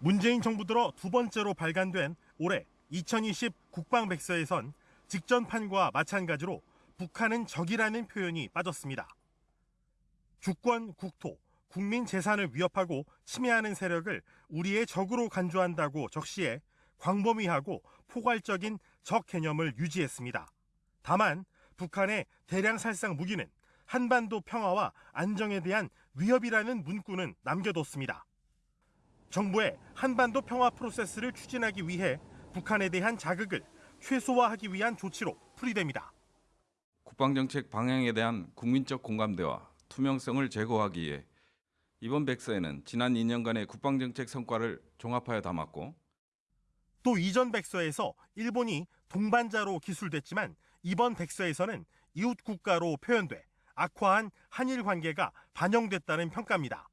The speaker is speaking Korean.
문재인 정부 들어 두 번째로 발간된 올해 2020 국방백서에선 직전판과 마찬가지로 북한은 적이라는 표현이 빠졌습니다. 주권, 국토, 국민 재산을 위협하고 침해하는 세력을 우리의 적으로 간주한다고 적시해 광범위하고 포괄적인 적 개념을 유지했습니다. 다만 북한의 대량 살상 무기는 한반도 평화와 안정에 대한 위협이라는 문구는 남겨뒀습니다. 정부의 한반도 평화 프로세스를 추진하기 위해 북한에 대한 자극을 최소화하기 위한 조치로 풀이됩니다. 국방정책 방향에 대한 국민적 공감대와 투명성을 제고하기 위해 이번 백서에는 지난 2년간의 국방정책 성과를 종합하여 담았고 또 이전 백서에서 일본이 동반자로 기술됐지만 이번 백서에서는 이웃 국가로 표현돼 악화한 한일 관계가 반영됐다는 평가입니다.